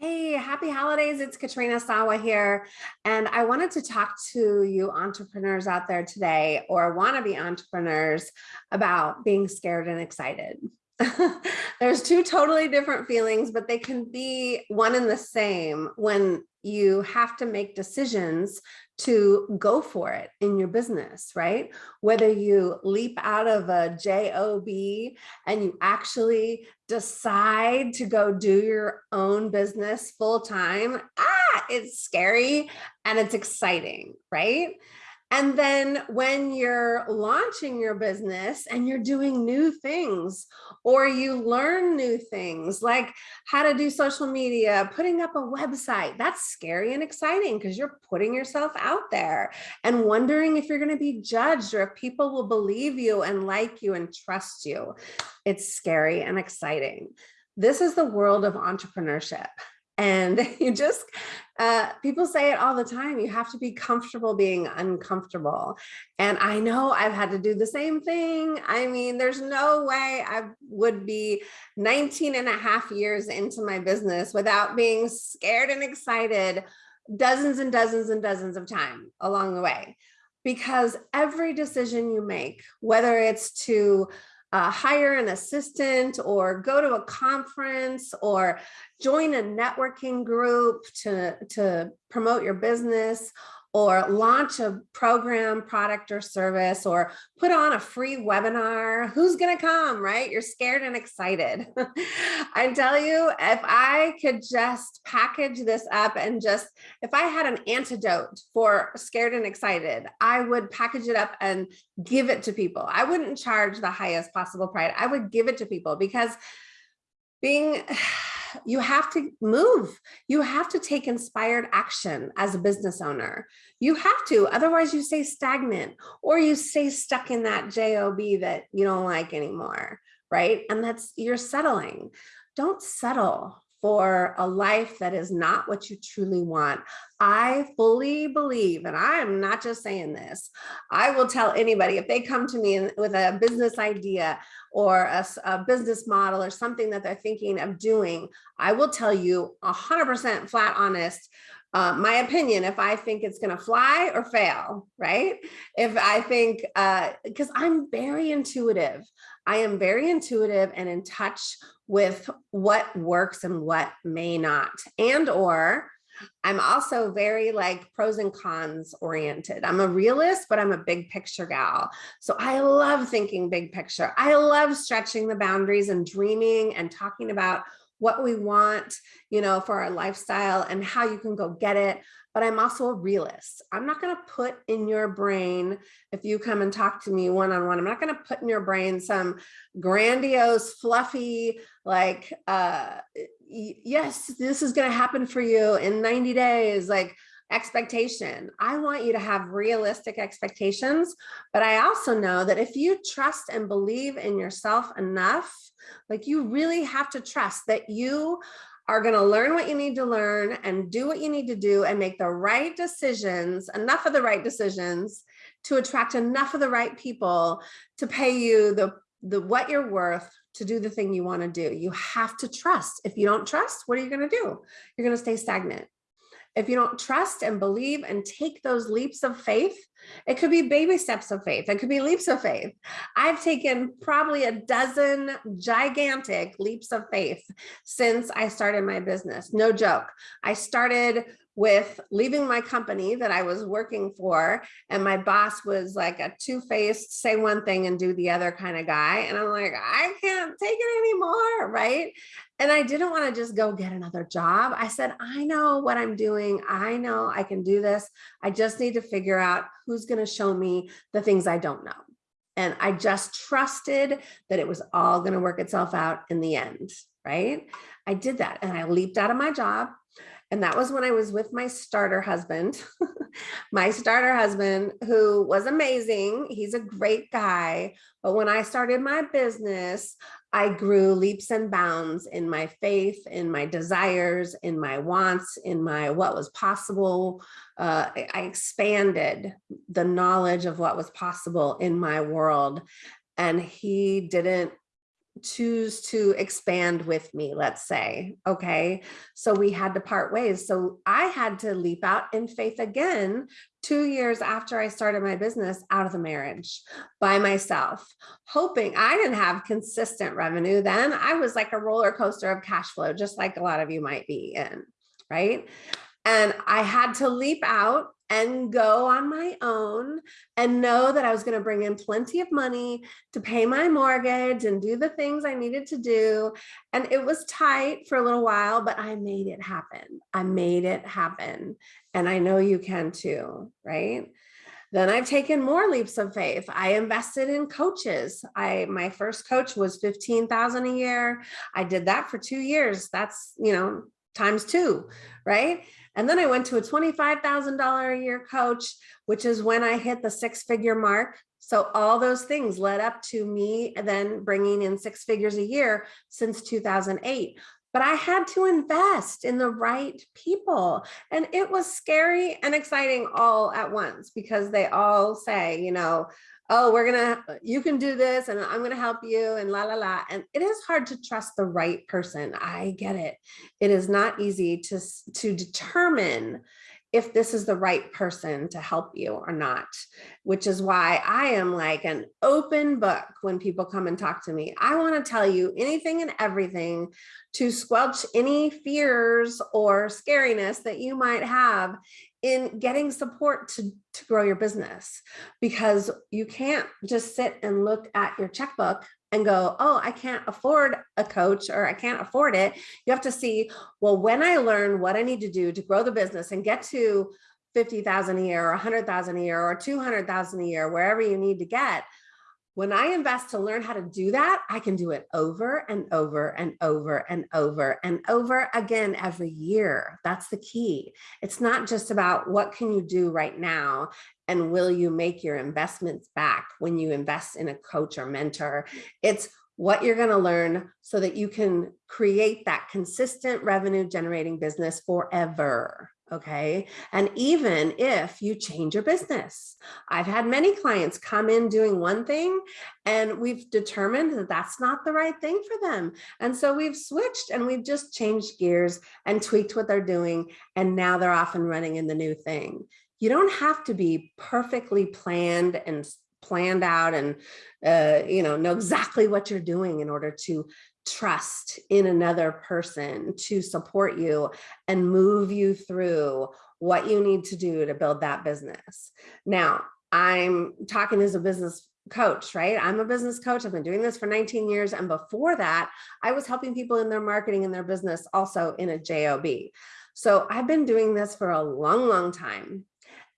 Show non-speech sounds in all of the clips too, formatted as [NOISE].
Hey, happy holidays. It's Katrina Sawa here. And I wanted to talk to you entrepreneurs out there today or wannabe entrepreneurs about being scared and excited. [LAUGHS] There's two totally different feelings, but they can be one and the same when you have to make decisions to go for it in your business, right? Whether you leap out of a job and you actually decide to go do your own business full time, ah, it's scary and it's exciting, right? And then when you're launching your business and you're doing new things or you learn new things like how to do social media, putting up a website, that's scary and exciting because you're putting yourself out there and wondering if you're going to be judged or if people will believe you and like you and trust you. It's scary and exciting. This is the world of entrepreneurship. And [LAUGHS] you just, uh, people say it all the time, you have to be comfortable being uncomfortable. And I know I've had to do the same thing. I mean, there's no way I would be 19 and a half years into my business without being scared and excited dozens and dozens and dozens of time along the way. Because every decision you make, whether it's to uh, hire an assistant or go to a conference or join a networking group to, to promote your business or launch a program, product or service, or put on a free webinar, who's gonna come, right? You're scared and excited. [LAUGHS] I tell you, if I could just package this up and just, if I had an antidote for scared and excited, I would package it up and give it to people. I wouldn't charge the highest possible price. I would give it to people because being [SIGHS] you have to move. You have to take inspired action as a business owner. You have to, otherwise you stay stagnant or you stay stuck in that job that you don't like anymore, right? And that's, you're settling. Don't settle for a life that is not what you truly want. I fully believe, and I am not just saying this, I will tell anybody if they come to me with a business idea or a, a business model or something that they're thinking of doing, I will tell you 100% flat honest, uh, my opinion if I think it's going to fly or fail, right? If I think, because uh, I'm very intuitive. I am very intuitive and in touch with what works and what may not. And or I'm also very like pros and cons oriented. I'm a realist, but I'm a big picture gal. So I love thinking big picture. I love stretching the boundaries and dreaming and talking about what we want, you know, for our lifestyle and how you can go get it. But I'm also a realist. I'm not going to put in your brain, if you come and talk to me one-on-one, I'm not going to put in your brain some grandiose, fluffy, like, uh, yes, this is going to happen for you in 90 days. Like, expectation. I want you to have realistic expectations, but I also know that if you trust and believe in yourself enough, like you really have to trust that you are going to learn what you need to learn and do what you need to do and make the right decisions, enough of the right decisions to attract enough of the right people to pay you the, the what you're worth to do the thing you want to do. You have to trust. If you don't trust, what are you going to do? You're going to stay stagnant. If you don't trust and believe and take those leaps of faith, it could be baby steps of faith. It could be leaps of faith. I've taken probably a dozen gigantic leaps of faith since I started my business. No joke. I started with leaving my company that I was working for and my boss was like a two-faced say one thing and do the other kind of guy and I'm like I can't take it anymore right? And I didn't want to just go get another job. I said I know what I'm doing. I know I can do this. I just need to figure out who's going to show me the things I don't know. And I just trusted that it was all going to work itself out in the end right? I did that and I leaped out of my job and that was when I was with my starter husband, [LAUGHS] my starter husband, who was amazing. He's a great guy. But when I started my business, I grew leaps and bounds in my faith, in my desires, in my wants, in my what was possible. Uh, I expanded the knowledge of what was possible in my world. And he didn't choose to expand with me, let's say, okay? So we had to part ways. So I had to leap out in faith again, two years after I started my business out of the marriage by myself, hoping I didn't have consistent revenue then. I was like a roller coaster of cash flow, just like a lot of you might be in, right? And I had to leap out and go on my own and know that I was going to bring in plenty of money to pay my mortgage and do the things I needed to do. And it was tight for a little while, but I made it happen. I made it happen. And I know you can too, right? Then I've taken more leaps of faith. I invested in coaches. I my first coach was 15,000 a year. I did that for 2 years. That's, you know, times 2, right? And then I went to a $25,000 a year coach, which is when I hit the six figure mark. So all those things led up to me then bringing in six figures a year since 2008 but I had to invest in the right people. And it was scary and exciting all at once because they all say, you know, oh, we're gonna, uh, you can do this and I'm gonna help you and la la la. And it is hard to trust the right person. I get it. It is not easy to, to determine if this is the right person to help you or not, which is why I am like an open book when people come and talk to me. I want to tell you anything and everything to squelch any fears or scariness that you might have in getting support to, to grow your business because you can't just sit and look at your checkbook and go, oh, I can't afford a coach or I can't afford it. You have to see, well, when I learn what I need to do to grow the business and get to 50,000 a year or 100,000 a year or 200,000 a year, wherever you need to get, when I invest to learn how to do that, I can do it over and over and over and over and over again every year. That's the key. It's not just about what can you do right now and will you make your investments back when you invest in a coach or mentor. It's what you're going to learn so that you can create that consistent revenue generating business forever okay? And even if you change your business, I've had many clients come in doing one thing and we've determined that that's not the right thing for them. And so we've switched and we've just changed gears and tweaked what they're doing. And now they're off and running in the new thing. You don't have to be perfectly planned and planned out and uh, you know know exactly what you're doing in order to trust in another person to support you and move you through what you need to do to build that business. Now, I'm talking as a business coach, right? I'm a business coach. I've been doing this for 19 years. And before that, I was helping people in their marketing and their business also in a JOB. So I've been doing this for a long, long time.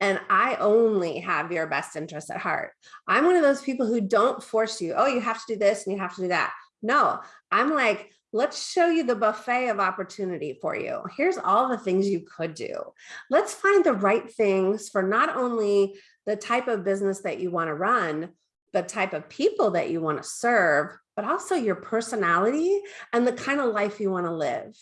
And I only have your best interest at heart. I'm one of those people who don't force you, oh, you have to do this and you have to do that. No, I'm like, let's show you the buffet of opportunity for you. Here's all the things you could do. Let's find the right things for not only the type of business that you want to run, the type of people that you want to serve, but also your personality and the kind of life you want to live.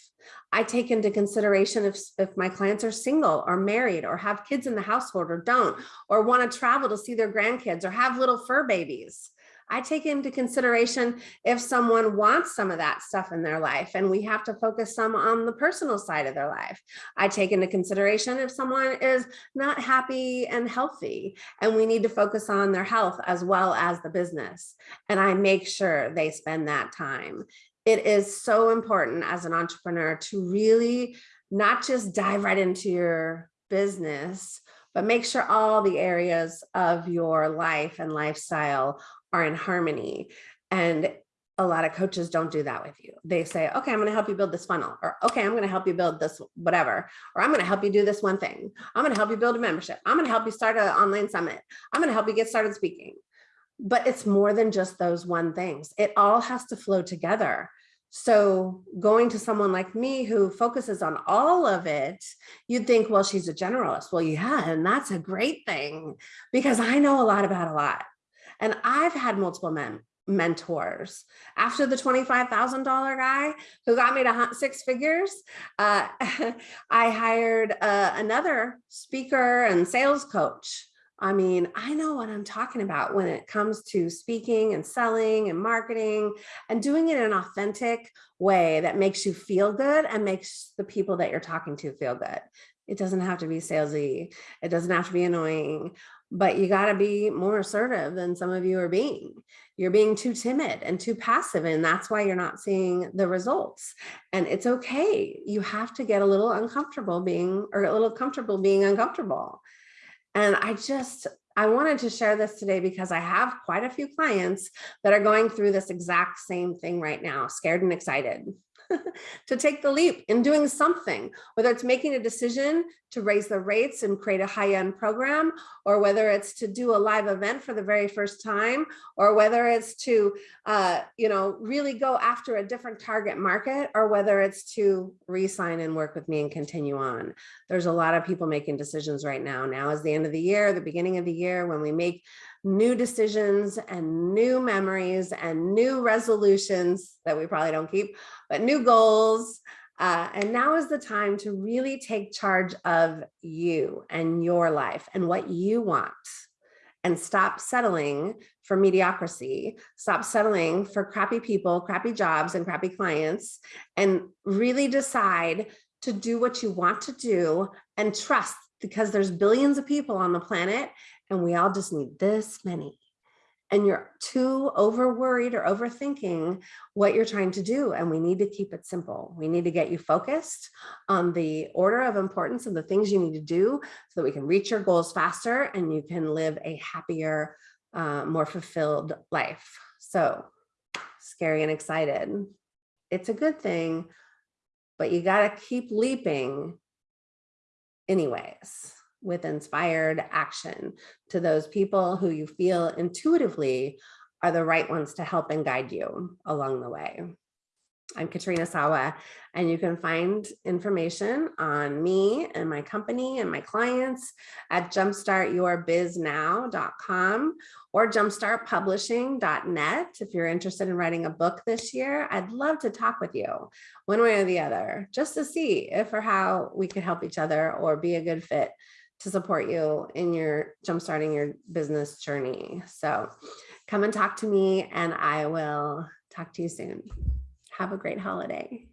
I take into consideration if, if my clients are single or married or have kids in the household or don't, or want to travel to see their grandkids or have little fur babies. I take into consideration if someone wants some of that stuff in their life and we have to focus some on the personal side of their life. I take into consideration if someone is not happy and healthy and we need to focus on their health as well as the business. And I make sure they spend that time. It is so important as an entrepreneur to really not just dive right into your business, but make sure all the areas of your life and lifestyle are in harmony. And a lot of coaches don't do that with you. They say, okay, I'm going to help you build this funnel, or okay, I'm going to help you build this whatever, or I'm going to help you do this one thing. I'm going to help you build a membership. I'm going to help you start an online summit. I'm going to help you get started speaking. But it's more than just those one things. It all has to flow together. So going to someone like me who focuses on all of it, you'd think, well, she's a generalist. Well, yeah, and that's a great thing because I know a lot about a lot. And I've had multiple men mentors. After the $25,000 guy who got me to hunt six figures, uh, [LAUGHS] I hired uh, another speaker and sales coach I mean, I know what I'm talking about when it comes to speaking and selling and marketing and doing it in an authentic way that makes you feel good and makes the people that you're talking to feel good. It doesn't have to be salesy. It doesn't have to be annoying, but you got to be more assertive than some of you are being. You're being too timid and too passive, and that's why you're not seeing the results. And it's okay. You have to get a little uncomfortable being, or a little comfortable being uncomfortable. And I just, I wanted to share this today because I have quite a few clients that are going through this exact same thing right now, scared and excited. [LAUGHS] to take the leap in doing something, whether it's making a decision to raise the rates and create a high-end program, or whether it's to do a live event for the very first time, or whether it's to, uh, you know, really go after a different target market, or whether it's to re-sign and work with me and continue on. There's a lot of people making decisions right now. Now is the end of the year, the beginning of the year, when we make new decisions and new memories and new resolutions that we probably don't keep, but new goals. Uh, and now is the time to really take charge of you and your life and what you want. And stop settling for mediocrity, stop settling for crappy people, crappy jobs and crappy clients, and really decide to do what you want to do and trust because there's billions of people on the planet and we all just need this many and you're too over worried or overthinking what you're trying to do. And we need to keep it simple. We need to get you focused on the order of importance of the things you need to do so that we can reach your goals faster and you can live a happier, uh, more fulfilled life. So scary and excited. It's a good thing, but you got to keep leaping anyways with inspired action to those people who you feel intuitively are the right ones to help and guide you along the way. I'm Katrina Sawa, and you can find information on me and my company and my clients at jumpstartyourbiznow.com or jumpstartpublishing.net. If you're interested in writing a book this year, I'd love to talk with you one way or the other, just to see if or how we could help each other or be a good fit to support you in your jumpstarting your business journey. So come and talk to me and I will talk to you soon. Have a great holiday.